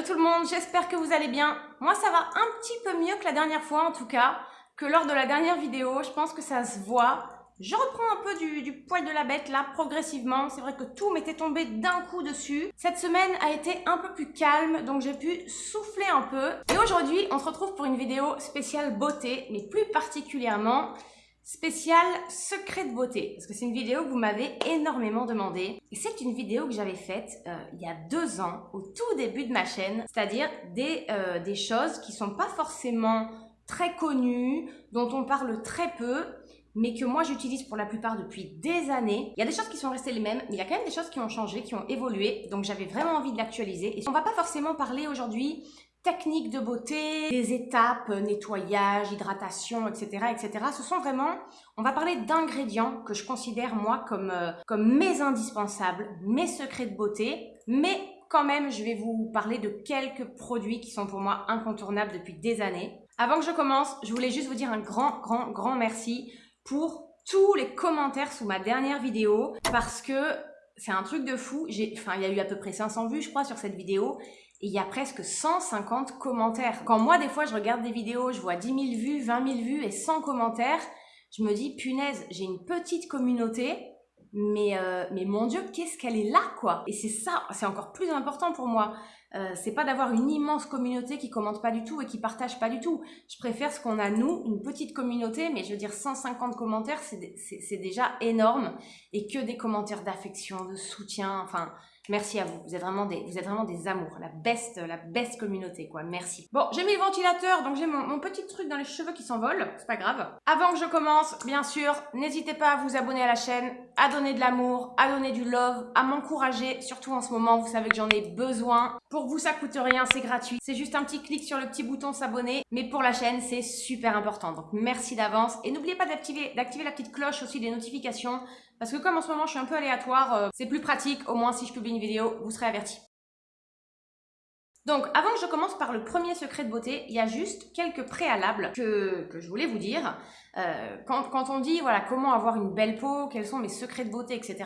Hello tout le monde, j'espère que vous allez bien. Moi ça va un petit peu mieux que la dernière fois en tout cas, que lors de la dernière vidéo, je pense que ça se voit. Je reprends un peu du, poil de la bête là, progressivement. C'est vrai que tout m'était tombé d'un coup dessus. Cette semaine a été un peu plus calme, donc j'ai pu souffler un peu. Et aujourd'hui, on se retrouve pour une vidéo spéciale beauté, mais plus particulièrement spécial secret de beauté, parce que c'est une vidéo que vous m'avez énormément demandé. Et c'est une vidéo que j'avais faite euh, il y a deux ans, au tout début de ma chaîne, c'est-à-dire des, euh, des choses qui sont pas forcément très connues, dont on parle très peu, mais que moi j'utilise pour la plupart depuis des années. Il y a des choses qui sont restées les mêmes, mais il y a quand même des choses qui ont changé, qui ont évolué, donc j'avais vraiment envie de l'actualiser. Et on va pas forcément parler aujourd'hui techniques de beauté, des étapes, euh, nettoyage, hydratation, etc., etc. Ce sont vraiment, on va parler d'ingrédients que je considère moi comme, euh, comme mes indispensables, mes secrets de beauté, mais quand même, je vais vous parler de quelques produits qui sont pour moi incontournables depuis des années. Avant que je commence, je voulais juste vous dire un grand, grand, grand merci pour tous les commentaires sous ma dernière vidéo parce que c'est un truc de fou. Enfin, il y a eu à peu près 500 vues, je crois, sur cette vidéo il y a presque 150 commentaires. Quand moi, des fois, je regarde des vidéos, je vois 10 000 vues, 20 000 vues et 100 commentaires, je me dis, punaise, j'ai une petite communauté, mais, euh, mais mon Dieu, qu'est-ce qu'elle est là, quoi? Et c'est ça, c'est encore plus important pour moi. Euh, c'est pas d'avoir une immense communauté qui commente pas du tout et qui partage pas du tout. Je préfère ce qu'on a nous, une petite communauté, mais je veux dire 150 commentaires, c'est déjà énorme. Et que des commentaires d'affection, de soutien, enfin, Merci à vous. Vous êtes vraiment des, vous êtes vraiment des amours. La best, la best communauté, quoi. Merci. Bon, j'ai mis le ventilateur, donc j'ai mon, petit truc dans les cheveux qui s'envolent. C'est pas grave. Avant que je commence, bien sûr, n'hésitez pas à vous abonner à la chaîne, à donner de l'amour, à donner du love, à m'encourager. Surtout en ce moment, vous savez que j'en ai besoin. Pour vous, ça coûte rien, c'est gratuit. C'est juste un petit clic sur le petit bouton s'abonner. Mais pour la chaîne, c'est super important. Donc merci d'avance. Et n'oubliez pas d'activer la petite cloche aussi des notifications parce que comme en ce moment je suis un peu aléatoire, euh, c'est plus pratique, au moins si je publie une vidéo, vous serez avertis. Donc, avant que je commence par le premier secret de beauté, il y a juste quelques préalables que, je voulais vous dire. Euh, quand, on dit, voilà, comment avoir une belle peau, quels sont mes secrets de beauté, etc.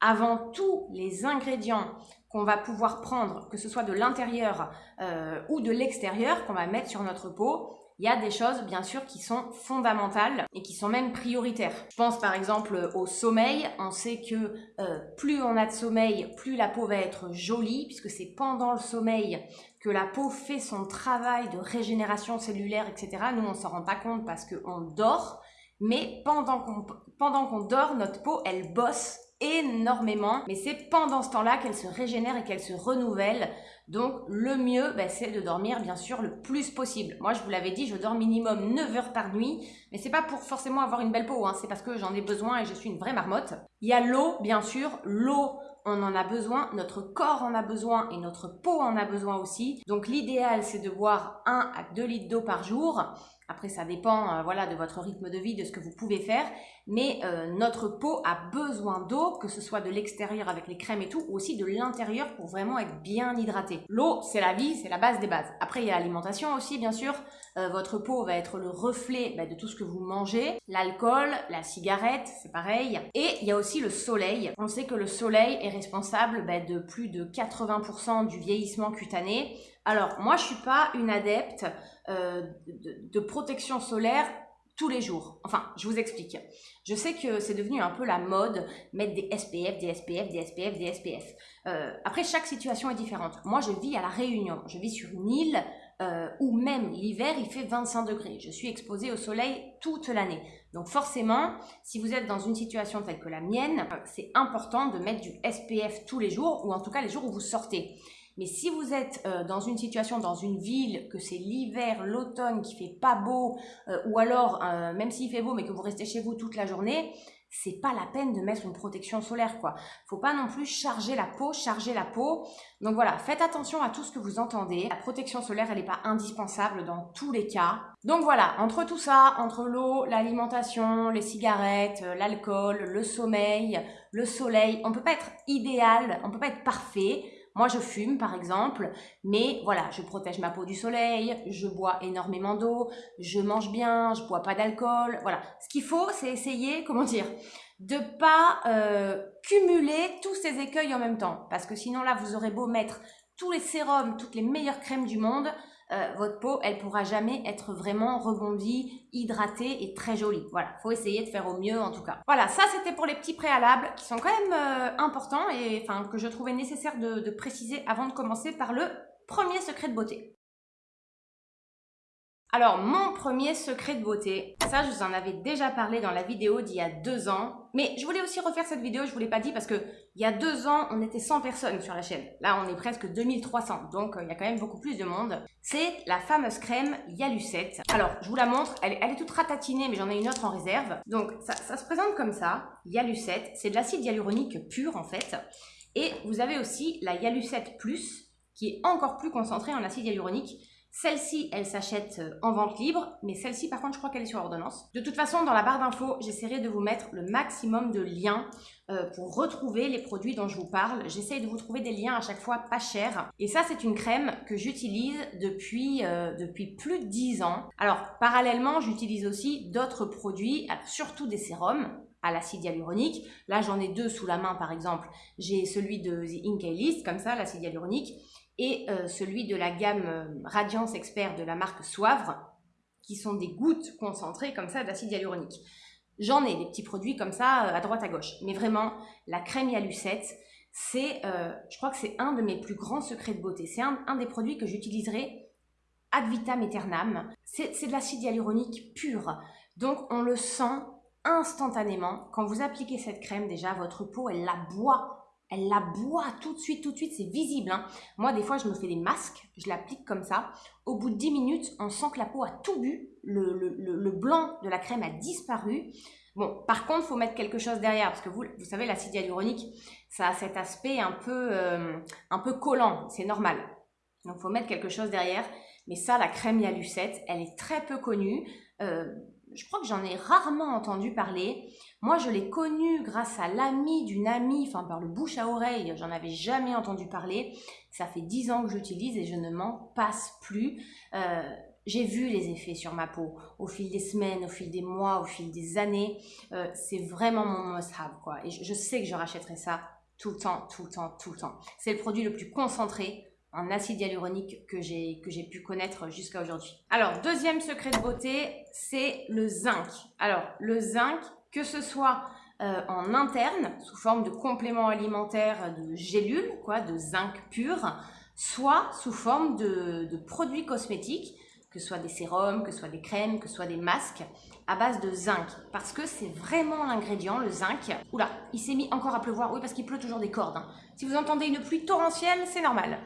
Avant tous les ingrédients qu'on va pouvoir prendre, que ce soit de l'intérieur euh, ou de l'extérieur, qu'on va mettre sur notre peau, il y a des choses bien sûr qui sont fondamentales et qui sont même prioritaires. Je pense par exemple au sommeil. On sait que euh, plus on a de sommeil, plus la peau va être jolie puisque c'est pendant le sommeil que la peau fait son travail de régénération cellulaire, etc. Nous, on s'en rend pas compte parce qu'on dort, mais pendant qu'on pendant qu'on dort, notre peau, elle bosse énormément, mais c'est pendant ce temps-là qu'elle se régénère et qu'elle se renouvelle. Donc le mieux, bah, c'est de dormir bien sûr le plus possible. Moi, je vous l'avais dit, je dors minimum 9 heures par nuit, mais c'est pas pour forcément avoir une belle peau, hein. c'est parce que j'en ai besoin et je suis une vraie marmotte. Il y a l'eau, bien sûr, l'eau on en a besoin, notre corps en a besoin et notre peau en a besoin aussi. Donc l'idéal, c'est de boire 1 à 2 litres d'eau par jour. Après, ça dépend euh, voilà, de votre rythme de vie, de ce que vous pouvez faire. Mais euh, notre peau a besoin d'eau, que ce soit de l'extérieur avec les crèmes et tout, ou aussi de l'intérieur pour vraiment être bien hydraté. L'eau, c'est la vie, c'est la base des bases. Après, il y a l'alimentation aussi, bien sûr. Euh, votre peau va être le reflet bah, de tout ce que vous mangez. L'alcool, la cigarette, c'est pareil. Et il y a aussi le soleil. On sait que le soleil est responsable bah, de plus de 80% du vieillissement cutané. Alors, moi, je suis pas une adepte euh, de, protection solaire tous les jours. Enfin, je vous explique. Je sais que c'est devenu un peu la mode, mettre des SPF, des SPF, des SPF, des SPF. Euh, après, chaque situation est différente. Moi, je vis à La Réunion. Je vis sur une île euh, où même l'hiver, il fait 25 degrés. Je suis exposée au soleil toute l'année. Donc forcément, si vous êtes dans une situation telle que la mienne, c'est important de mettre du SPF tous les jours, ou en tout cas les jours où vous sortez. Mais si vous êtes euh, dans une situation, dans une ville, que c'est l'hiver, l'automne, qui fait pas beau, euh, ou alors, euh, même s'il fait beau, mais que vous restez chez vous toute la journée, c'est pas la peine de mettre une protection solaire, quoi. Faut pas non plus charger la peau, charger la peau. Donc voilà, faites attention à tout ce que vous entendez. La protection solaire, elle n'est pas indispensable dans tous les cas. Donc voilà, entre tout ça, entre l'eau, l'alimentation, les cigarettes, l'alcool, le sommeil, le soleil, on peut pas être idéal, on peut pas être parfait. Moi, je fume, par exemple, mais voilà, je protège ma peau du soleil, je bois énormément d'eau, je mange bien, je bois pas d'alcool. Voilà. Ce qu'il faut, c'est essayer, comment dire, de pas euh, cumuler tous ces écueils en même temps. Parce que sinon, là, vous aurez beau mettre tous les sérums, toutes les meilleures crèmes du monde, euh, votre peau, elle pourra jamais être vraiment rebondie, hydratée et très jolie. Voilà, faut essayer de faire au mieux en tout cas. Voilà, ça c'était pour les petits préalables qui sont quand même euh, importants et enfin que je trouvais nécessaire de préciser avant de commencer par le premier secret de beauté. Alors, mon premier secret de beauté, ça je vous en avais déjà parlé dans la vidéo d'il y a deux ans, mais je voulais aussi refaire cette vidéo, je vous l'ai pas dit parce que il y a deux ans, on était 100 personnes sur la chaîne. Là, on est presque 2300, donc euh, il y a quand même beaucoup plus de monde. C'est la fameuse crème Yalucette. Alors, je vous la montre, elle, est toute ratatinée, mais j'en ai une autre en réserve. Donc, ça, ça se présente comme ça, Yalucette, c'est de l'acide hyaluronique pur en fait. Et vous avez aussi la Yalucette Plus, qui est encore plus concentrée en acide hyaluronique. Celle-ci, elle s'achète euh, en vente libre, mais celle-ci, par contre, je crois qu'elle est sur ordonnance. De toute façon, dans la barre d'infos, j'essaierai de vous mettre le maximum de liens euh, pour retrouver les produits dont je vous parle. J'essaie de vous trouver des liens à chaque fois pas chers. Et ça, c'est une crème que j'utilise depuis, euh, depuis plus de 10 ans. Alors, parallèlement, j'utilise aussi d'autres produits, surtout des sérums à l'acide hyaluronique. Là, j'en ai deux sous la main, par exemple. J'ai celui de The Inkey List, comme ça, l'acide hyaluronique et euh, celui de la gamme euh, Radiance Expert de la marque Soivre, qui sont des gouttes concentrées comme ça d'acide hyaluronique. J'en ai des petits produits comme ça euh, à droite à gauche, mais vraiment la crème Yalucette, c'est, je crois que c'est un de mes plus grands secrets de beauté. C'est un, un, des produits que j'utiliserai ad vitam aeternam. C'est de l'acide hyaluronique pur, donc on le sent instantanément. Quand vous appliquez cette crème, déjà votre peau elle la boit elle la boit tout de suite, tout de suite, c'est visible. Hein. Moi, des fois, je me fais des masques, je l'applique comme ça. Au bout de 10 minutes, on sent que la peau a tout bu, le, blanc de la crème a disparu. Bon, par contre, il faut mettre quelque chose derrière, parce que vous, savez, l'acide hyaluronique, ça a cet aspect un peu, euh, un peu collant, c'est normal. Donc, il faut mettre quelque chose derrière. Mais ça, la crème Yalucette, elle est très peu connue. Euh, je crois que j'en ai rarement entendu parler. Moi, je l'ai connue grâce à l'ami d'une amie, enfin par le bouche à oreille, j'en avais jamais entendu parler. Ça fait dix ans que j'utilise et je ne m'en passe plus. Euh, j'ai vu les effets sur ma peau au fil des semaines, au fil des mois, au fil des années. Euh, c'est vraiment mon must-have, quoi. Et je sais que je rachèterai ça tout le temps, tout le temps, tout le temps. C'est le produit le plus concentré en acide hyaluronique que j'ai pu connaître jusqu'à aujourd'hui. Alors, deuxième secret de beauté, c'est le zinc. Alors, le zinc, que ce soit euh, en interne, sous forme de complément alimentaire de gélules, quoi, de zinc pur, soit sous forme de, de produits cosmétiques, que ce soit des sérums, que ce soit des crèmes, que ce soit des masques, à base de zinc. Parce que c'est vraiment l'ingrédient, le zinc. Oula, il s'est mis encore à pleuvoir. Oui, parce qu'il pleut toujours des cordes. Hein. Si vous entendez une pluie torrentielle, c'est normal.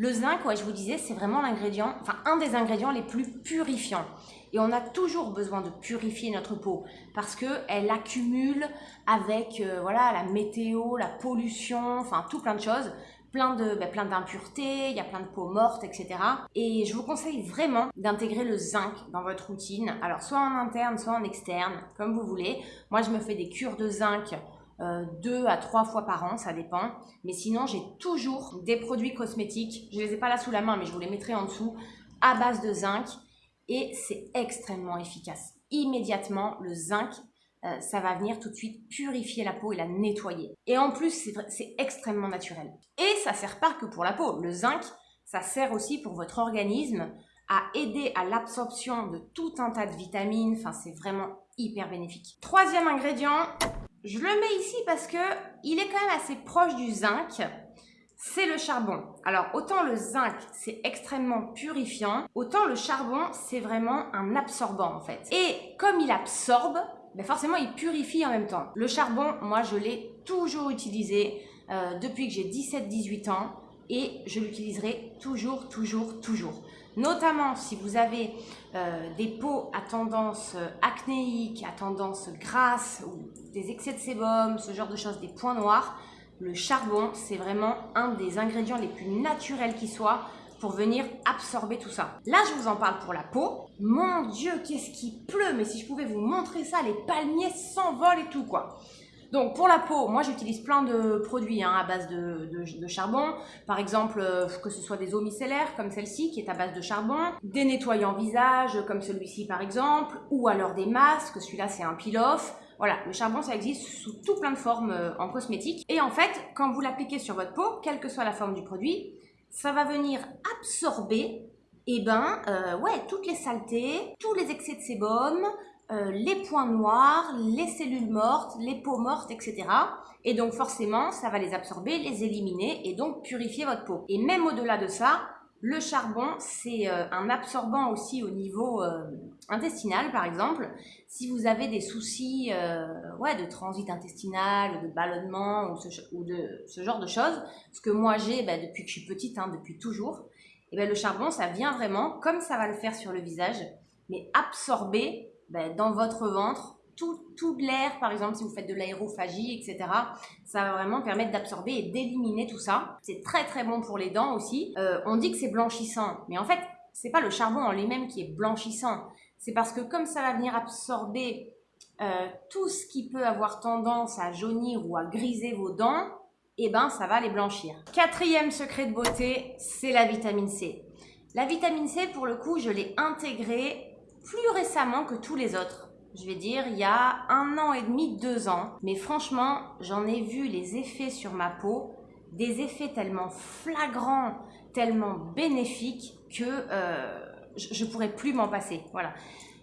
Le zinc, ouais, je vous disais, c'est vraiment l'ingrédient, enfin un des ingrédients les plus purifiants. Et on a toujours besoin de purifier notre peau parce qu'elle accumule avec euh, voilà la météo, la pollution, enfin tout plein de choses, plein ben, plein d'impuretés, il y a plein de peau morte, etc. Et je vous conseille vraiment d'intégrer le zinc dans votre routine. Alors soit en interne, soit en externe, comme vous voulez. Moi, je me fais des cures de zinc euh, deux à trois fois par an, ça dépend. Mais sinon, j'ai toujours des produits cosmétiques. Je les ai pas là sous la main, mais je vous les mettrai en dessous, à base de zinc. Et c'est extrêmement efficace. Immédiatement, le zinc, euh, ça va venir tout de suite purifier la peau et la nettoyer. Et en plus, c'est extrêmement naturel. Et ça sert pas que pour la peau. Le zinc, ça sert aussi pour votre organisme à aider à l'absorption de tout un tas de vitamines. Enfin, c'est vraiment hyper bénéfique. Troisième ingrédient, je le mets ici parce que il est quand même assez proche du zinc. C'est le charbon. Alors, autant le zinc, c'est extrêmement purifiant, autant le charbon, c'est vraiment un absorbant en fait. Et comme il absorbe, ben forcément, il purifie en même temps. Le charbon, moi, je l'ai toujours utilisé euh, depuis que j'ai 17-18 ans et je l'utiliserai toujours, toujours, toujours. Notamment si vous avez euh, des peaux à tendance euh, acnéique, à tendance grasse, ou des excès de sébum, ce genre de choses, des points noirs, le charbon, c'est vraiment un des ingrédients les plus naturels qui soient pour venir absorber tout ça. Là, je vous en parle pour la peau. Mon Dieu, qu'est-ce qui pleut? Mais si je pouvais vous montrer ça, les palmiers s'envolent et tout, quoi. Donc pour la peau, moi j'utilise plein de produits hein, à base de, charbon. Par exemple, euh, que ce soit des eaux micellaires comme celle-ci qui est à base de charbon, des nettoyants visage comme celui-ci par exemple, ou alors des masques, celui-là c'est un peel-off. Voilà, le charbon ça existe sous tout plein de formes euh, en cosmétique. Et en fait, quand vous l'appliquez sur votre peau, quelle que soit la forme du produit, ça va venir absorber eh ben, euh, ouais, toutes les saletés, tous les excès de sébum, euh, les points noirs, les cellules mortes, les peaux mortes, etc. Et donc forcément, ça va les absorber, les éliminer et donc purifier votre peau. Et même au-delà de ça, le charbon, c'est euh, un absorbant aussi au niveau intestinal, par exemple. Si vous avez des soucis ouais, de transit intestinal, de ballonnement ou, de ce genre de choses, ce que moi j'ai bah, depuis que je suis petite, hein, depuis toujours, et bien le charbon, ça vient vraiment, comme ça va le faire sur le visage, mais absorber ben, dans votre ventre tout, tout l'air, par exemple si vous faites de l'aérophagie, etc. Ça va vraiment permettre d'absorber et d'éliminer tout ça. C'est très très bon pour les dents aussi. Euh, on dit que c'est blanchissant, mais en fait, c'est pas le charbon en lui-même qui est blanchissant. C'est parce que comme ça va venir absorber euh, tout ce qui peut avoir tendance à jaunir ou à griser vos dents, et eh ben ça va les blanchir. Quatrième secret de beauté, c'est la vitamine C. La vitamine C, pour le coup, je l'ai intégrée plus récemment que tous les autres. Je vais dire, il y a un an et demi, deux ans. Mais franchement, j'en ai vu les effets sur ma peau, des effets tellement flagrants, tellement bénéfiques que euh, je ne pourrais plus m'en passer. Voilà.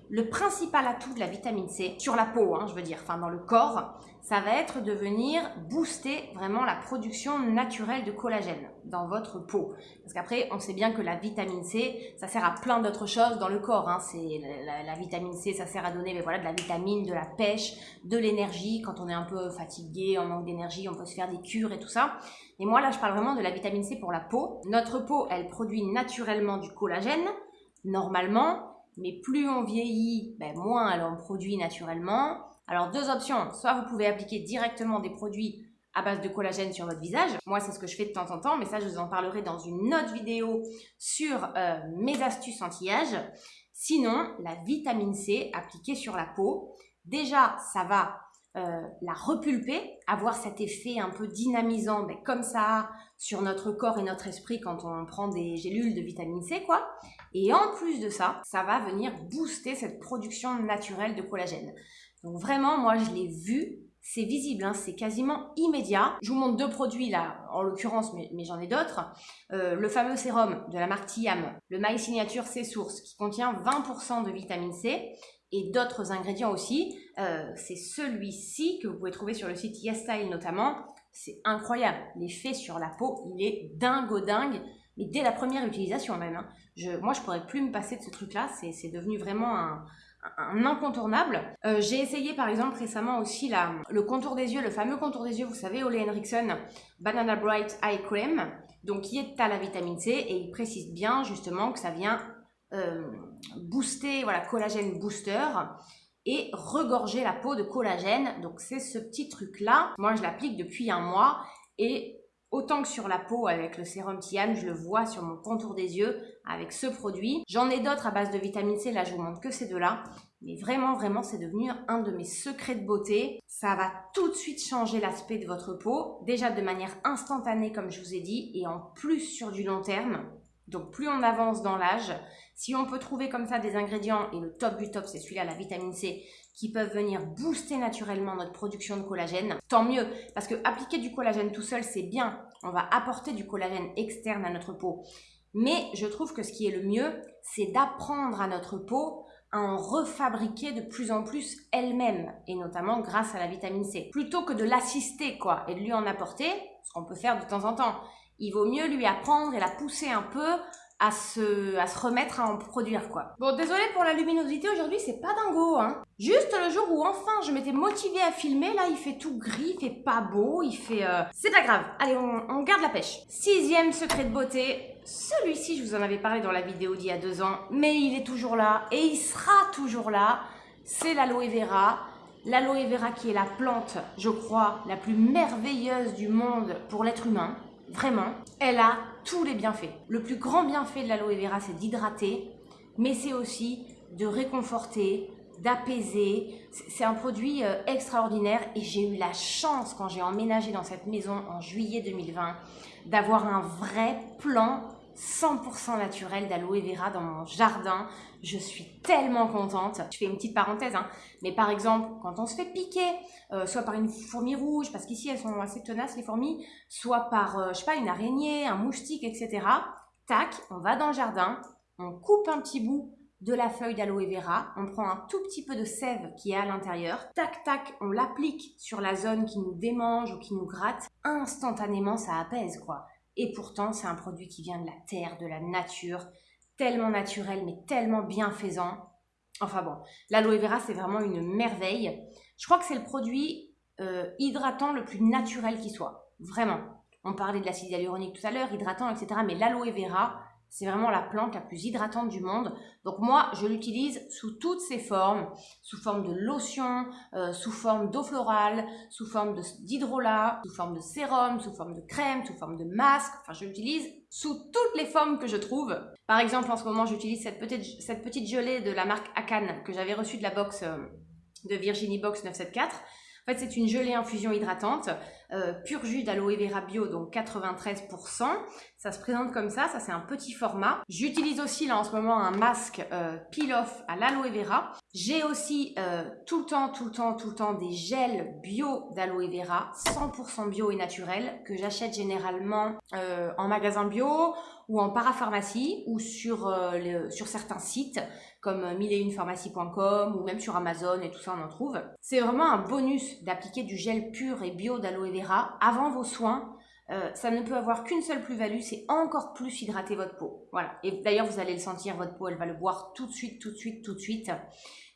Le principal atout de la vitamine C, sur la peau, hein, je veux dire, enfin dans le corps, ça va être de venir booster vraiment la production naturelle de collagène dans votre peau. Parce qu'après, on sait bien que la vitamine C, ça sert à plein d'autres choses dans le corps. Hein. C'est la, vitamine C, ça sert à donner mais voilà, de la vitamine, de la pêche, de l'énergie. Quand on est un peu fatigué, on manque d'énergie, on peut se faire des cures et tout ça. Et moi là, je parle vraiment de la vitamine C pour la peau. Notre peau, elle produit naturellement du collagène, normalement mais plus on vieillit, ben, moins elle en produit naturellement. Alors deux options, soit vous pouvez appliquer directement des produits à base de collagène sur votre visage. Moi, c'est ce que je fais de temps en temps, mais ça, je vous en parlerai dans une autre vidéo sur euh, mes astuces anti-âge. Sinon, la vitamine C appliquée sur la peau, déjà, ça va euh, la repulper, avoir cet effet un peu dynamisant, ben, comme ça, sur notre corps et notre esprit quand on prend des gélules de vitamine C, quoi. Et en plus de ça, ça va venir booster cette production naturelle de collagène. Donc vraiment, moi, je l'ai vu, c'est visible, hein, c'est quasiment immédiat. Je vous montre deux produits là, en l'occurrence, mais, j'en ai d'autres. Euh, le fameux sérum de la marque Tiam, le My Signature C Source, qui contient 20% de vitamine C et d'autres ingrédients aussi. Euh, c'est celui-ci que vous pouvez trouver sur le site YesStyle notamment. C'est incroyable. L'effet sur la peau, il est dingo dingue. Mais dès la première utilisation même. Hein. Je, moi, je pourrais plus me passer de ce truc-là. C'est devenu vraiment un, incontournable. Euh, j'ai essayé par exemple récemment aussi la, le contour des yeux, le fameux contour des yeux, vous savez, Ole Henriksen Banana Bright Eye Cream, donc qui est à la vitamine C et il précise bien justement que ça vient euh, booster, voilà, collagène booster et regorger la peau de collagène. Donc c'est ce petit truc là. Moi je l'applique depuis un mois et autant que sur la peau avec le sérum Tian, je le vois sur mon contour des yeux avec ce produit. J'en ai d'autres à base de vitamine C, là je vous montre que ces deux-là. Mais vraiment, vraiment, c'est devenu un de mes secrets de beauté. Ça va tout de suite changer l'aspect de votre peau, déjà de manière instantanée comme je vous ai dit, et en plus sur du long terme. Donc plus on avance dans l'âge, si on peut trouver comme ça des ingrédients, et le top du top c'est celui-là, la vitamine C, qui peuvent venir booster naturellement notre production de collagène, tant mieux, parce que appliquer du collagène tout seul c'est bien, on va apporter du collagène externe à notre peau. Mais je trouve que ce qui est le mieux, c'est d'apprendre à notre peau à en refabriquer de plus en plus elle-même, et notamment grâce à la vitamine C. Plutôt que de l'assister, quoi, et de lui en apporter, ce qu'on peut faire de temps en temps il vaut mieux lui apprendre et la pousser un peu à se, à se remettre à en produire quoi. Bon désolé pour la luminosité aujourd'hui c'est pas dingo hein. Juste le jour où enfin je m'étais motivée à filmer là il fait tout gris, il fait pas beau, il fait... Euh, c'est pas grave, allez on, on, garde la pêche. Sixième secret de beauté, celui-ci je vous en avais parlé dans la vidéo d'il y a deux ans mais il est toujours là et il sera toujours là, c'est l'aloe vera. L'aloe vera qui est la plante, je crois, la plus merveilleuse du monde pour l'être humain. Vraiment, elle a tous les bienfaits. Le plus grand bienfait de l'aloe vera, c'est d'hydrater, mais c'est aussi de réconforter, d'apaiser. C'est un produit euh, extraordinaire et j'ai eu la chance quand j'ai emménagé dans cette maison en juillet 2020 d'avoir un vrai plan 100% naturel d'aloe vera dans mon jardin. Je suis tellement contente. Je fais une petite parenthèse, hein. mais par exemple, quand on se fait piquer, euh, soit par une fourmi rouge, parce qu'ici elles sont assez tenaces les fourmis, soit par, euh, je sais pas, une araignée, un moustique, etc. Tac, on va dans le jardin, on coupe un petit bout de la feuille d'aloe vera, on prend un tout petit peu de sève qui est à l'intérieur, tac tac, on l'applique sur la zone qui nous démange ou qui nous gratte, instantanément ça apaise quoi. Et pourtant, c'est un produit qui vient de la terre, de la nature, tellement naturel, mais tellement bienfaisant. Enfin bon, l'aloe vera, c'est vraiment une merveille. Je crois que c'est le produit euh, hydratant le plus naturel qui soit. Vraiment. On parlait de l'acide hyaluronique tout à l'heure, hydratant, etc. Mais l'aloe vera, c'est vraiment la plante la plus hydratante du monde. Donc moi, je l'utilise sous toutes ses formes, sous forme de lotion, euh, sous forme d'eau florale, sous forme d'hydrolat, sous forme de sérum, sous forme de crème, sous forme de masque. Enfin, je l'utilise sous toutes les formes que je trouve. Par exemple, en ce moment, j'utilise cette petite, gelée de la marque Akan que j'avais reçue de la box euh, de Virginie Box 974. En fait, c'est une gelée infusion hydratante, euh, pur jus d'aloe vera bio, donc 93%. Ça se présente comme ça, ça c'est un petit format. J'utilise aussi là en ce moment un masque euh, peel-off à l'aloe vera. J'ai aussi euh, tout le temps, tout le temps, tout le temps des gels bio d'aloe vera, 100% bio et naturel, que j'achète généralement en magasin bio ou en parapharmacie ou sur, sur certains sites comme milleetunepharmacie.com ou même sur Amazon et tout ça on en trouve. C'est vraiment un bonus d'appliquer du gel pur et bio d'aloe vera avant vos soins. Euh, ça ne peut avoir qu'une seule plus-value, c'est encore plus hydrater votre peau. Voilà. Et d'ailleurs, vous allez le sentir, votre peau, elle va le boire tout de suite, tout de suite, tout de suite.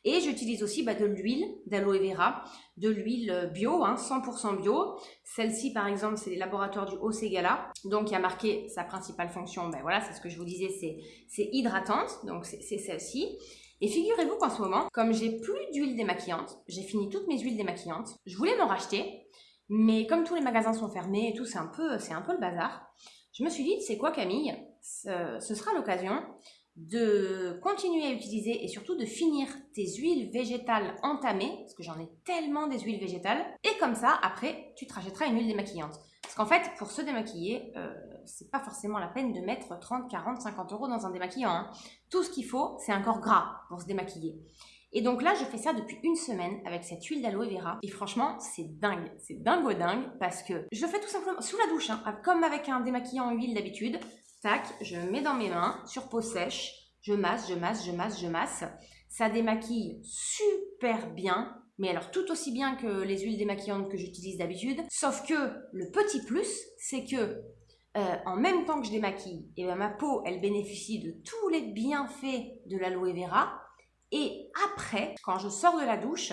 Et j'utilise aussi bah, de l'huile d'aloe vera, de l'huile bio, hein, 100% bio. Celle-ci, par exemple, c'est les laboratoires du Haut-Ségala. Donc, il y a marqué sa principale fonction. Ben voilà, c'est ce que je vous disais, c'est hydratante. Donc, c'est celle-ci. Et figurez-vous qu'en ce moment, comme j'ai plus d'huile démaquillante, j'ai fini toutes mes huiles démaquillantes, je voulais m'en racheter, mais comme tous les magasins sont fermés et tout, c'est un peu, c'est un peu le bazar. Je me suis dit, c'est quoi Camille? Ce sera l'occasion de continuer à utiliser et surtout de finir tes huiles végétales entamées, parce que j'en ai tellement des huiles végétales, et comme ça, après, tu te rachèteras une huile démaquillante. Parce qu'en fait, pour se démaquiller, euh, c'est pas forcément la peine de mettre 30, 40, 50 euros dans un démaquillant. Hein. Tout ce qu'il faut, c'est un corps gras pour se démaquiller. Et donc là, je fais ça depuis une semaine avec cette huile d'aloe vera. Et franchement, c'est dingue. C'est dingo dingue parce que je fais tout simplement sous la douche, hein, comme avec un démaquillant en huile d'habitude. Tac, je mets dans mes mains sur peau sèche, je masse, je masse, je masse, je masse. Ça démaquille super bien, mais alors tout aussi bien que les huiles démaquillantes que j'utilise d'habitude. Sauf que le petit plus, c'est que euh, en même temps que je démaquille, eh ben, ma peau, elle bénéficie de tous les bienfaits de l'aloe vera. Et après, quand je sors de la douche,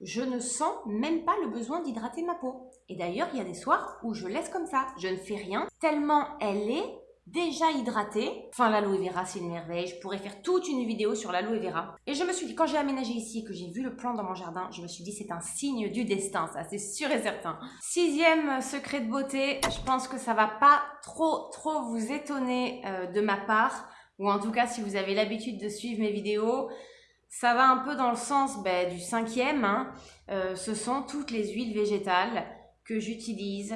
je ne sens même pas le besoin d'hydrater ma peau. Et d'ailleurs, il y a des soirs où je laisse comme ça. Je ne fais rien, tellement elle est déjà hydratée. Enfin, l'aloe vera, c'est une merveille. Je pourrais faire toute une vidéo sur l'aloe vera. Et je me suis dit, quand j'ai aménagé ici que j'ai vu le plan dans mon jardin, je me suis dit, c'est un signe du destin, ça, c'est sûr et certain. Sixième secret de beauté, je pense que ça va pas trop, trop vous étonner euh, de ma part. Ou en tout cas, si vous avez l'habitude de suivre mes vidéos, ça va un peu dans le sens ben, du cinquième. Hein. Euh, ce sont toutes les huiles végétales que j'utilise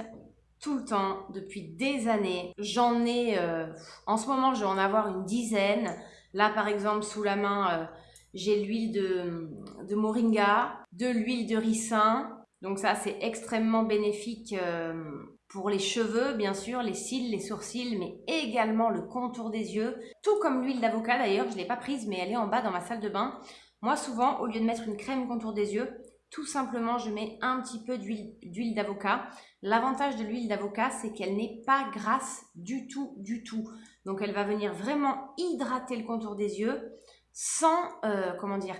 tout le temps, depuis des années. J'en ai, euh, en ce moment, je vais en avoir une dizaine. Là, par exemple, sous la main, euh, j'ai l'huile de, moringa, de l'huile de ricin. Donc ça, c'est extrêmement bénéfique pour les cheveux, bien sûr, les cils, les sourcils, mais également le contour des yeux. Tout comme l'huile d'avocat, d'ailleurs, je ne l'ai pas prise, mais elle est en bas dans ma salle de bain. Moi, souvent, au lieu de mettre une crème contour des yeux, tout simplement, je mets un petit peu d'huile d'avocat. L'avantage de l'huile d'avocat, c'est qu'elle n'est pas grasse du tout, du tout. Donc, elle va venir vraiment hydrater le contour des yeux sans, euh, comment dire,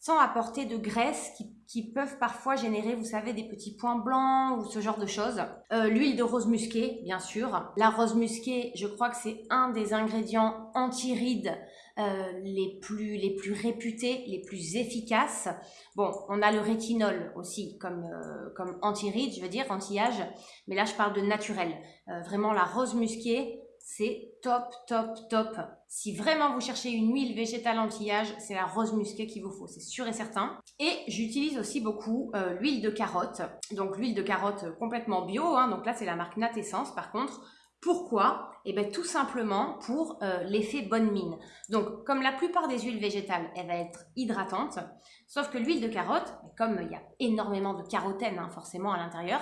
sans apporter de graisse qui, peuvent parfois générer, vous savez, des petits points blancs ou ce genre de choses. Euh, l'huile de rose musquée, bien sûr. La rose musquée, je crois que c'est un des ingrédients anti-rides euh, les, plus, les plus réputés, les plus efficaces. Bon, on a le rétinol aussi comme, euh, comme anti-rides, je veux dire, anti-âge, mais là je parle de naturel. Euh, vraiment la rose musquée, c'est top, top, top. Si vraiment vous cherchez une huile végétale anti-âge, c'est la rose musquée qu'il vous faut, c'est sûr et certain. Et j'utilise aussi beaucoup l'huile de carotte. Donc l'huile de carotte complètement bio, hein. donc là c'est la marque Nat Essence par contre Pourquoi? Eh bien tout simplement pour euh, l'effet bonne mine. Donc comme la plupart des huiles végétales, elle va être hydratante, sauf que l'huile de carotte, comme il y a énormément de carotène hein, forcément à l'intérieur,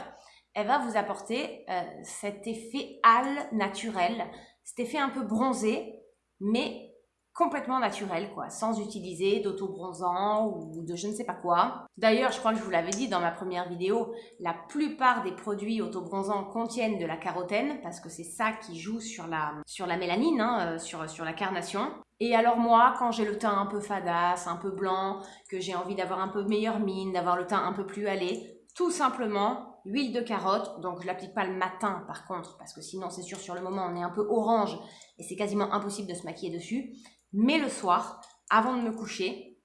elle va vous apporter euh, cet effet hâle naturel, cet effet un peu bronzé, mais complètement naturel, quoi, sans utiliser d'auto-bronzant ou de je ne sais pas quoi. D'ailleurs, je crois que je vous l'avais dit dans ma première vidéo, la plupart des produits auto-bronzants contiennent de la carotène, parce que c'est ça qui joue sur la, mélanine, hein, euh, sur, sur la carnation. Et alors moi, quand j'ai le teint un peu fadasse, un peu blanc, que j'ai envie d'avoir un peu meilleure mine, d'avoir le teint un peu plus allé, tout simplement, huile de carotte, donc je l'applique pas le matin par contre, parce que sinon c'est sûr sur le moment on est un peu orange et c'est quasiment impossible de se maquiller dessus. Mais le soir, avant de me coucher,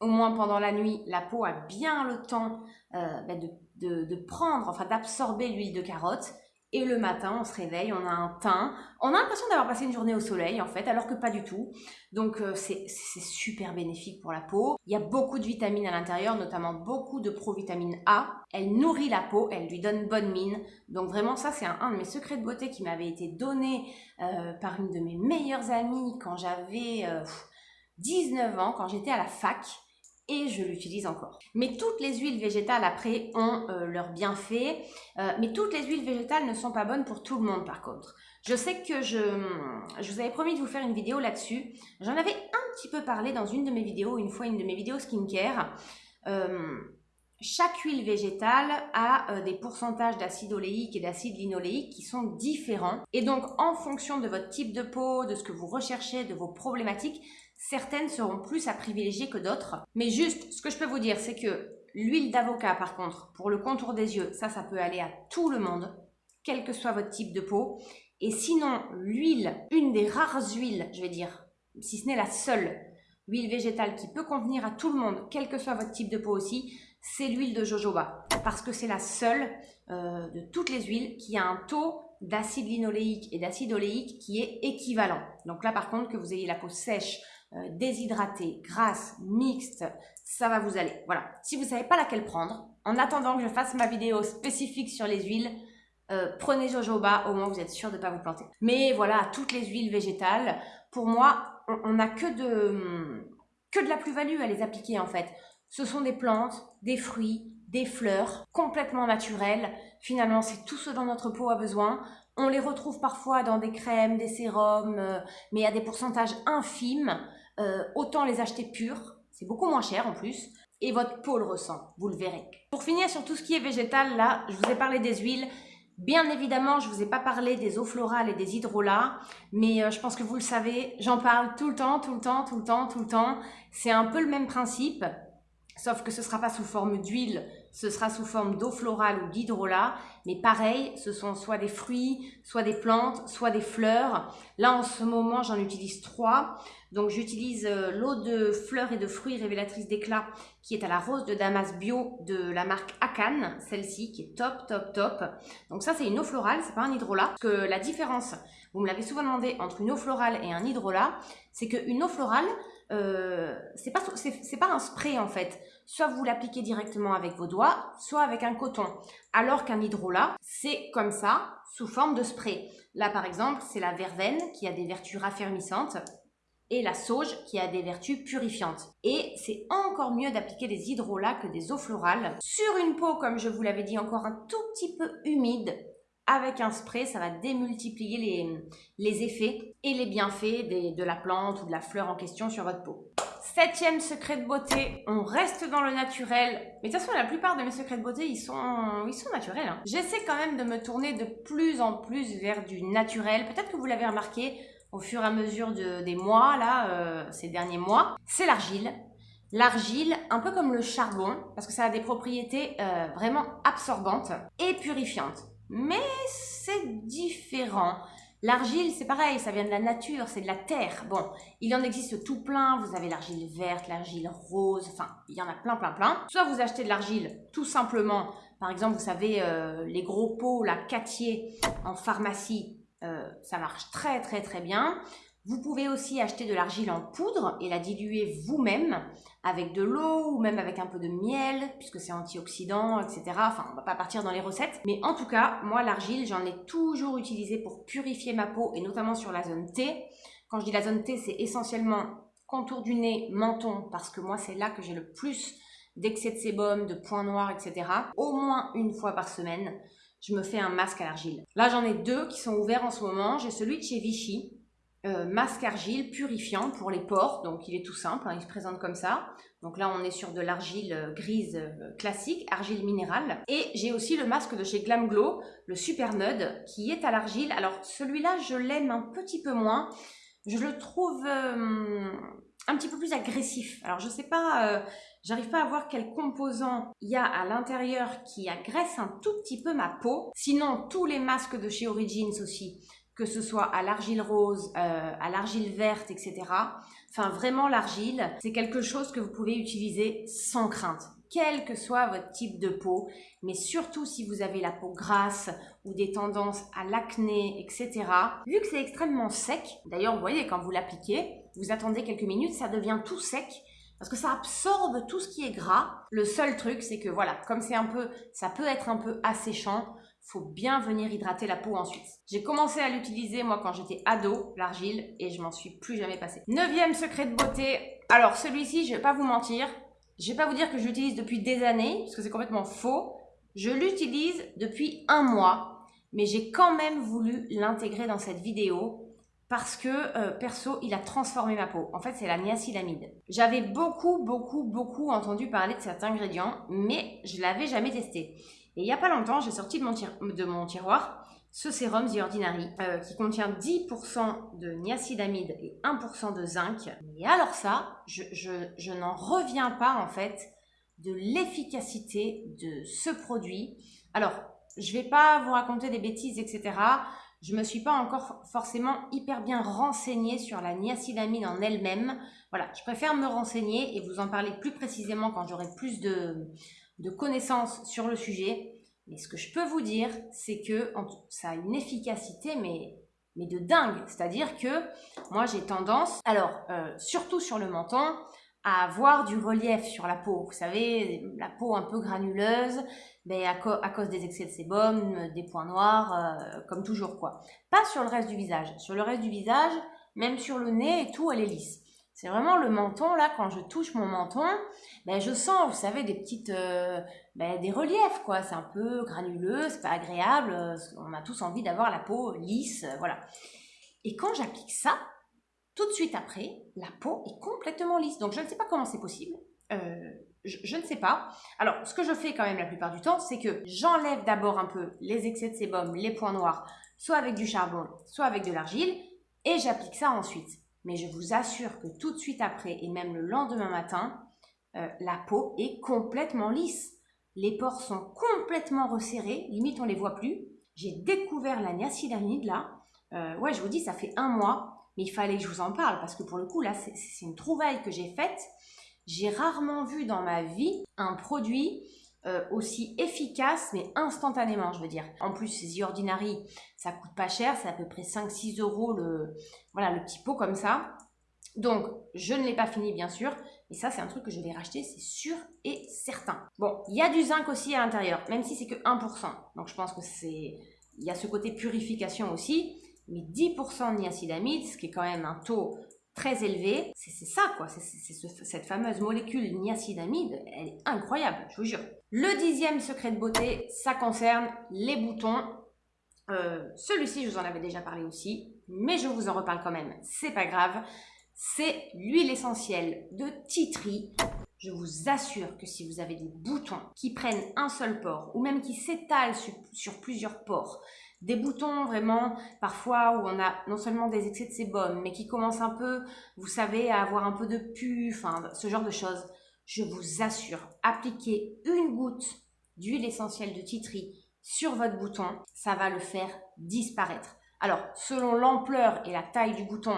au moins pendant la nuit, la peau a bien le temps euh, bah, de, prendre, enfin d'absorber l'huile de carotte. Et le matin, on se réveille, on a un teint. On a l'impression d'avoir passé une journée au soleil, en fait, alors que pas du tout. Donc, euh, c'est super bénéfique pour la peau. Il y a beaucoup de vitamines à l'intérieur, notamment beaucoup de provitamine A. Elle nourrit la peau, elle lui donne bonne mine. Donc, vraiment, ça, c'est un, de mes secrets de beauté qui m'avait été donné euh, par une de mes meilleures amies quand j'avais 19 euh, ans, quand j'étais à la fac et je l'utilise encore. Mais toutes les huiles végétales après ont euh, leurs bienfaits, mais toutes les huiles végétales ne sont pas bonnes pour tout le monde par contre. Je sais que je, vous avais promis de vous faire une vidéo là-dessus. J'en avais un petit peu parlé dans une de mes vidéos, une fois une de mes vidéos skincare. Chaque huile végétale a euh, des pourcentages d'acide oléique et d'acide linoléique qui sont différents. Et donc, en fonction de votre type de peau, de ce que vous recherchez, de vos problématiques, certaines seront plus à privilégier que d'autres. Mais juste, ce que je peux vous dire, c'est que l'huile d'avocat, par contre, pour le contour des yeux, ça, ça peut aller à tout le monde, quel que soit votre type de peau. Et sinon, l'huile, une des rares huiles, je vais dire, si ce n'est la seule huile végétale qui peut convenir à tout le monde, quel que soit votre type de peau aussi, c'est l'huile de jojoba parce que c'est la seule euh, de toutes les huiles qui a un taux d'acide linoléique et d'acide oléique qui est équivalent. Donc là par contre que vous ayez la peau sèche, déshydratée, grasse, mixte, ça va vous aller. Voilà. Si vous ne savez pas laquelle prendre, en attendant que je fasse ma vidéo spécifique sur les huiles, euh, prenez jojoba, au moins vous êtes sûr de ne pas vous planter. Mais voilà, toutes les huiles végétales, pour moi, on n'a que de, que de la plus-value à les appliquer en fait. Ce sont des plantes, des fruits, des fleurs complètement naturelles. Finalement, c'est tout ce dont notre peau a besoin. On les retrouve parfois dans des crèmes, des sérums, euh, mais à des pourcentages infimes. Euh, autant les acheter purs, c'est beaucoup moins cher en plus, et votre peau le ressent, vous le verrez. Pour finir sur tout ce qui est végétal, là, je vous ai parlé des huiles. Bien évidemment, je ne vous ai pas parlé des eaux florales et des hydrolats, mais euh, je pense que vous le savez, j'en parle tout le temps, tout le temps, tout le temps, tout le temps. C'est un peu le même principe. Sauf que ce ne sera pas sous forme d'huile, ce sera sous forme d'eau florale ou d'hydrolat. Mais pareil, ce sont soit des fruits, soit des plantes, soit des fleurs. Là, en ce moment, j'en utilise trois. Donc, j'utilise euh, l'eau de fleurs et de fruits révélatrice d'éclat qui est à la rose de Damas bio de la marque Akan, celle-ci qui est top, top, top. Donc ça, c'est une eau florale, c'est pas un hydrolat. Parce que la différence, vous me l'avez souvent demandé, entre une eau florale et un hydrolat, c'est qu'une eau florale, euh, c'est pas c'est pas un spray en fait. Soit vous l'appliquez directement avec vos doigts, soit avec un coton. Alors qu'un hydrolat, c'est comme ça, sous forme de spray. Là par exemple, c'est la verveine qui a des vertus raffermissantes et la sauge qui a des vertus purifiantes. Et c'est encore mieux d'appliquer des hydrolats que des eaux florales sur une peau, comme je vous l'avais dit, encore un tout petit peu humide avec un spray, ça va démultiplier les, les effets et les bienfaits de la plante ou de la fleur en question sur votre peau. Septième secret de beauté, on reste dans le naturel. Mais de toute façon, la plupart de mes secrets de beauté, ils sont, ils sont naturels. Hein. J'essaie quand même de me tourner de plus en plus vers du naturel. Peut-être que vous l'avez remarqué au fur et à mesure de, des mois, là, euh, ces derniers mois. C'est l'argile. L'argile, un peu comme le charbon, parce que ça a des propriétés euh, vraiment absorbantes et purifiantes mais c'est différent. L'argile, c'est pareil, ça vient de la nature, c'est de la terre. Bon, il en existe tout plein. Vous avez l'argile verte, l'argile rose, enfin, il y en a plein, plein, plein. Soit vous achetez de l'argile tout simplement, par exemple, vous savez, euh, les gros pots, la Catier en pharmacie, euh, ça marche très, très, très bien. Vous pouvez aussi acheter de l'argile en poudre et la diluer vous-même avec de l'eau ou même avec un peu de miel, puisque c'est antioxydant, etc. Enfin, on va pas partir dans les recettes. Mais en tout cas, moi, l'argile, j'en ai toujours utilisé pour purifier ma peau et notamment sur la zone T. Quand je dis la zone T, c'est essentiellement contour du nez, menton, parce que moi, c'est là que j'ai le plus d'excès de sébum, de points noirs, etc. Au moins une fois par semaine, je me fais un masque à l'argile. Là, j'en ai deux qui sont ouverts en ce moment. J'ai celui de chez Vichy, euh, masque argile purifiant pour les pores. Donc il est tout simple, hein, il se présente comme ça. Donc là on est sur de l'argile euh, grise euh, classique, argile minérale. Et j'ai aussi le masque de chez Glam Glow, le Super Nude, qui est à l'argile. Alors celui-là je l'aime un petit peu moins. Je le trouve un petit peu plus agressif. Alors je sais pas, j'arrive pas à voir quel composant il y a à l'intérieur qui agresse un tout petit peu ma peau. Sinon tous les masques de chez Origins aussi que ce soit à l'argile rose, euh, à l'argile verte, etc. Enfin, vraiment, l'argile, c'est quelque chose que vous pouvez utiliser sans crainte, quel que soit votre type de peau, mais surtout si vous avez la peau grasse ou des tendances à l'acné, etc. Vu que c'est extrêmement sec, d'ailleurs, vous voyez, quand vous l'appliquez, vous attendez quelques minutes, ça devient tout sec, parce que ça absorbe tout ce qui est gras. Le seul truc, c'est que voilà, comme c'est un peu, ça peut être un peu asséchant, faut bien venir hydrater la peau ensuite. J'ai commencé à l'utiliser moi quand j'étais ado, l'argile, et je m'en suis plus jamais passé. Neuvième secret de beauté. Alors celui-ci, je vais pas vous mentir, je vais pas vous dire que je l'utilise depuis des années, parce que c'est complètement faux. Je l'utilise depuis un mois, mais j'ai quand même voulu l'intégrer dans cette vidéo parce que euh, perso, il a transformé ma peau. En fait, c'est la niacinamide. J'avais beaucoup, beaucoup, beaucoup entendu parler de cet ingrédient, mais je l'avais jamais testé. Et il n'y a pas longtemps, j'ai sorti de mon, tiroir ce sérum The Ordinary euh, qui contient 10% de niacinamide et 1% de zinc. Et alors ça, je, je, n'en reviens pas en fait de l'efficacité de ce produit. Alors, je vais pas vous raconter des bêtises, etc. Je me suis pas encore forcément hyper bien renseignée sur la niacinamide en elle-même. Voilà, je préfère me renseigner et vous en parler plus précisément quand j'aurai plus de, de connaissances sur le sujet. Mais ce que je peux vous dire, c'est que ça a une efficacité, mais, de dingue. C'est-à-dire que moi, j'ai tendance, alors, euh, surtout sur le menton, à avoir du relief sur la peau. Vous savez, la peau un peu granuleuse, mais à, cause des excès de sébum, des points noirs, euh, comme toujours quoi. Pas sur le reste du visage. Sur le reste du visage, même sur le nez et tout, elle est lisse. C'est vraiment le menton, là, quand je touche mon menton, ben, je sens, vous savez, des petites, euh, ben, des reliefs, quoi. C'est un peu granuleux, c'est pas agréable, euh, on a tous envie d'avoir la peau lisse, euh, voilà. Et quand j'applique ça, tout de suite après, la peau est complètement lisse. Donc je ne sais pas comment c'est possible. je, je, ne sais pas. Alors, ce que je fais quand même la plupart du temps, c'est que j'enlève d'abord un peu les excès de sébum, les points noirs, soit avec du charbon, soit avec de l'argile, et j'applique ça ensuite. Mais je vous assure que tout de suite après et même le lendemain matin, euh, la peau est complètement lisse. Les pores sont complètement resserrés, limite on les voit plus. J'ai découvert la niacinamide là. Euh, ouais, je vous dis, ça fait un mois, mais il fallait que je vous en parle parce que pour le coup là, c'est une trouvaille que j'ai faite. J'ai rarement vu dans ma vie un produit euh, aussi efficace, mais instantanément, je veux dire. En plus, ces Ordinary, ça coûte pas cher, c'est à peu près 5-6 euros le, voilà, le petit pot comme ça. Donc, je ne l'ai pas fini, bien sûr, mais ça, c'est un truc que je vais racheter, c'est sûr et certain. Bon, il y a du zinc aussi à l'intérieur, même si c'est que 1%. Donc, je pense que c'est... Il y a ce côté purification aussi, mais 10% de niacinamide, ce qui est quand même un taux très élevé. C'est ça, quoi. C'est cette fameuse molécule niacinamide. Elle est incroyable, je vous jure. Le dixième secret de beauté, ça concerne les boutons. Euh, celui-ci, je vous en avais déjà parlé aussi, mais je vous en reparle quand même. C'est pas grave. C'est l'huile essentielle de Titri. Je vous assure que si vous avez des boutons qui prennent un seul port ou même qui s'étalent sur plusieurs pores, des boutons vraiment parfois où on a non seulement des excès de sébum, mais qui commencent un peu, vous savez, à avoir un peu de pu, enfin ce genre de choses. Je vous assure, appliquez une goutte d'huile essentielle de titri sur votre bouton, ça va le faire disparaître. Alors, selon l'ampleur et la taille du bouton,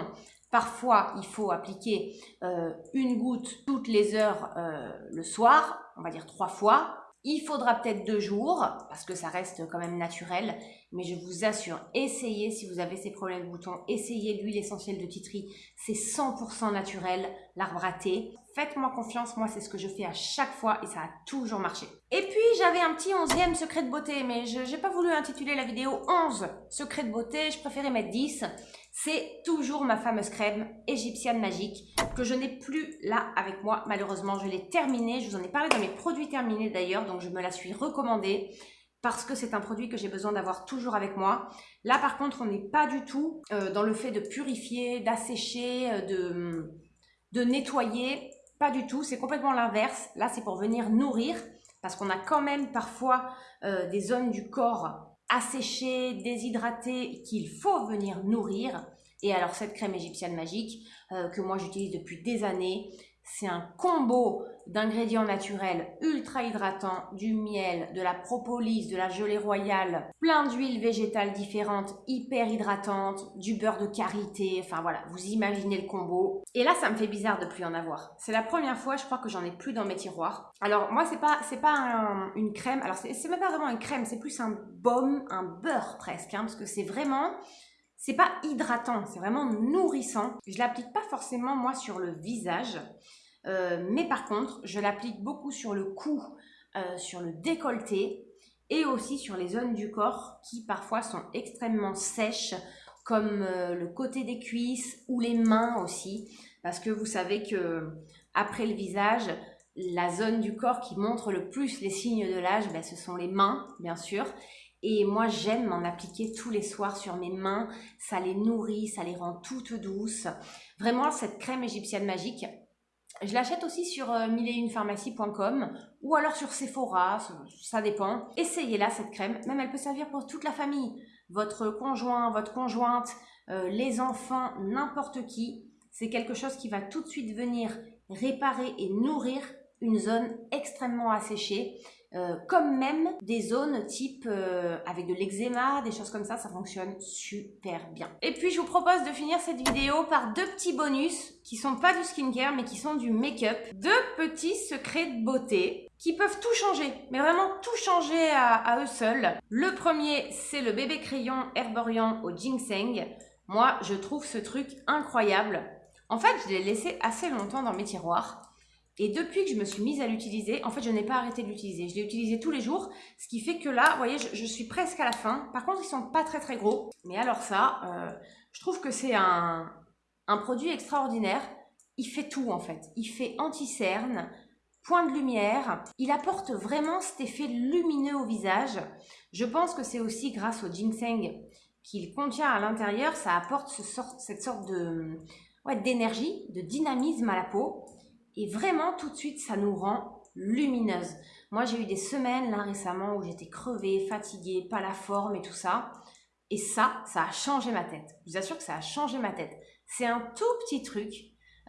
parfois il faut appliquer euh, une goutte toutes les heures euh, le soir, on va dire trois fois, Il faudra peut-être deux jours, parce que ça reste quand même naturel, mais je vous assure, essayez si vous avez ces problèmes de boutons, essayez l'huile essentielle de titri, c'est 100% naturel, l'arbre à thé. Faites-moi confiance, moi c'est ce que je fais à chaque fois et ça a toujours marché. Et puis j'avais un petit onzième secret de beauté, mais je n'ai pas voulu intituler la vidéo 11 secrets de beauté, je préférais mettre 10. C'est toujours ma fameuse crème égyptienne magique que je n'ai plus là avec moi. Malheureusement, je l'ai terminée. Je vous en ai parlé dans mes produits terminés d'ailleurs, donc je me la suis recommandée parce que c'est un produit que j'ai besoin d'avoir toujours avec moi. Là, par contre, on n'est pas du tout euh, dans le fait de purifier, d'assécher, euh, de, de nettoyer. Pas du tout, c'est complètement l'inverse. Là, c'est pour venir nourrir parce qu'on a quand même parfois euh, des zones du corps asséché, déshydraté, qu'il faut venir nourrir. Et alors cette crème égyptienne magique euh, que moi j'utilise depuis des années, c'est un combo d'ingrédients naturels ultra hydratants, du miel, de la propolis, de la gelée royale, plein d'huiles végétales différentes, hyper hydratantes, du beurre de karité, enfin voilà, vous imaginez le combo. Et là, ça me fait bizarre de plus en avoir. C'est la première fois, je crois que j'en ai plus dans mes tiroirs. Alors moi, c'est pas c'est pas une crème, alors c'est même pas vraiment une crème, c'est plus un baume, un beurre presque, hein, parce que c'est vraiment c'est pas hydratant, c'est vraiment nourrissant. Je l'applique pas forcément moi sur le visage, euh, mais par contre, je l'applique beaucoup sur le cou, euh, sur le décolleté et aussi sur les zones du corps qui parfois sont extrêmement sèches, comme euh, le côté des cuisses ou les mains aussi, parce que vous savez que après le visage, la zone du corps qui montre le plus les signes de l'âge, ben, ce sont les mains, bien sûr. Et moi, j'aime m'en appliquer tous les soirs sur mes mains. Ça les nourrit, ça les rend toutes douces. Vraiment, cette crème égyptienne magique, je l'achète aussi sur euh, ou alors sur Sephora, ça, dépend. Essayez-la, cette crème. Même elle peut servir pour toute la famille. Votre conjoint, votre conjointe, euh, les enfants, n'importe qui. C'est quelque chose qui va tout de suite venir réparer et nourrir une zone extrêmement asséchée. Euh, comme même des zones type euh, avec de l'eczéma, des choses comme ça, ça fonctionne super bien. Et puis je vous propose de finir cette vidéo par deux petits bonus qui sont pas du skincare mais qui sont du make-up. Deux petits secrets de beauté qui peuvent tout changer, mais vraiment tout changer à, eux seuls. Le premier, c'est le bébé crayon herborian au ginseng. Moi, je trouve ce truc incroyable. En fait, je l'ai laissé assez longtemps dans mes tiroirs. Et depuis que je me suis mise à l'utiliser, en fait, je n'ai pas arrêté de l'utiliser. Je l'ai utilisé tous les jours, ce qui fait que là, vous voyez, je, suis presque à la fin. Par contre, ils sont pas très très gros. Mais alors ça, euh, je trouve que c'est un, produit extraordinaire. Il fait tout en fait. Il fait anti-cerne, point de lumière. Il apporte vraiment cet effet lumineux au visage. Je pense que c'est aussi grâce au ginseng qu'il contient à l'intérieur. Ça apporte sort, cette sorte de d'énergie, de dynamisme à la peau. Et vraiment, tout de suite, ça nous rend lumineuse. Moi, j'ai eu des semaines là récemment où j'étais crevée, fatiguée, pas la forme et tout ça. Et ça, ça a changé ma tête. Je vous assure que ça a changé ma tête. C'est un tout petit truc.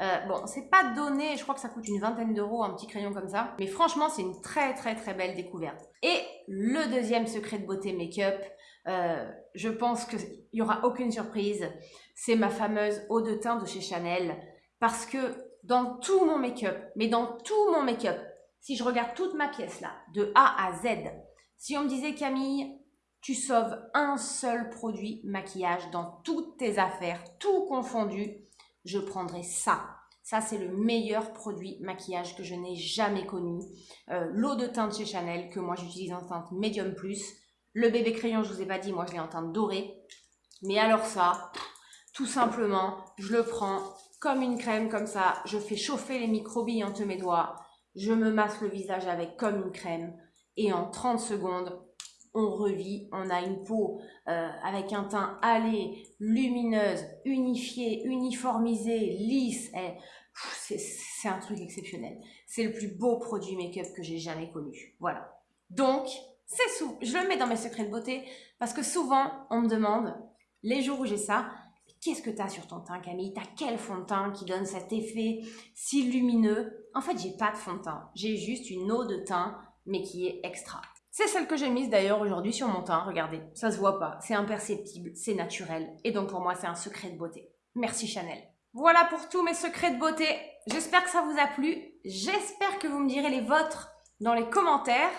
Euh, bon, c'est pas donné, je crois que ça coûte une vingtaine d'euros, un petit crayon comme ça. Mais franchement, c'est une très très très belle découverte. Et le deuxième secret de beauté make-up, euh, je pense qu'il n'y aura aucune surprise. C'est ma fameuse eau de teint de chez Chanel. Parce que dans tout mon make-up, mais dans tout mon make-up, si je regarde toute ma pièce là, de A à Z, si on me disait Camille, tu sauves un seul produit maquillage dans toutes tes affaires, tout confondu, je prendrais ça. Ça, c'est le meilleur produit maquillage que je n'ai jamais connu. Euh, l'eau de teinte chez Chanel, que moi j'utilise en teinte médium plus. Le bébé crayon, je vous ai pas dit, moi je l'ai en teinte dorée. Mais alors ça, tout simplement, je le prends comme une crème comme ça, je fais chauffer les microbilles entre mes doigts, je me masse le visage avec comme une crème et en 30 secondes, on revit, on a une peau euh, avec un teint allé, lumineuse, unifiée, uniformisée, lisse. C'est un truc exceptionnel. C'est le plus beau produit make-up que j'ai jamais connu. Voilà. Donc, c'est. Je le mets dans mes secrets de beauté parce que souvent, on me demande, les jours où j'ai ça, Qu'est-ce que tu as sur ton teint, Camille? T'as quel fond de teint qui donne cet effet si lumineux? En fait, j'ai pas de fond de teint. J'ai juste une eau de teint, mais qui est extra. C'est celle que j'ai mise d'ailleurs aujourd'hui sur mon teint. Regardez, ça se voit pas, c'est imperceptible, c'est naturel. Et donc pour moi, c'est un secret de beauté. Merci Chanel. Voilà pour tous mes secrets de beauté. J'espère que ça vous a plu. J'espère que vous me direz les vôtres dans les commentaires.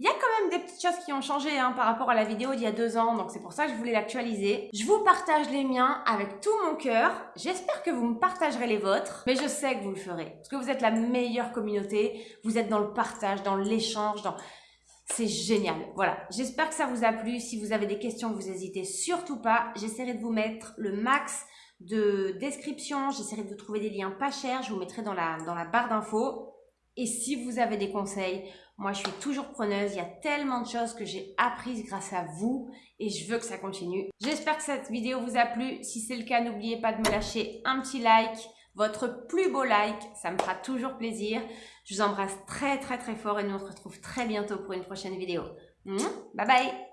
Il y a quand même des petites choses qui ont changé hein, par rapport à la vidéo d'il y a deux ans, donc c'est pour ça que je voulais l'actualiser. Je vous partage les miens avec tout mon cœur. J'espère que vous me partagerez les vôtres, mais je sais que vous le ferez. Parce que vous êtes la meilleure communauté, vous êtes dans le partage, dans l'échange, dans... C'est génial. Voilà, j'espère que ça vous a plu. Si vous avez des questions, vous n'hésitez surtout pas. J'essaierai de vous mettre le max de description. J'essaierai de vous trouver des liens pas chers. Je vous mettrai dans la, dans la barre d'infos. Et si vous avez des conseils, moi je suis toujours preneuse. Il y a tellement de choses que j'ai apprises grâce à vous et je veux que ça continue. J'espère que cette vidéo vous a plu. Si c'est le cas, n'oubliez pas de me lâcher un petit like. Votre plus beau like, ça me fera toujours plaisir. Je vous embrasse très très très fort et nous on se retrouve très bientôt pour une prochaine vidéo. Bye bye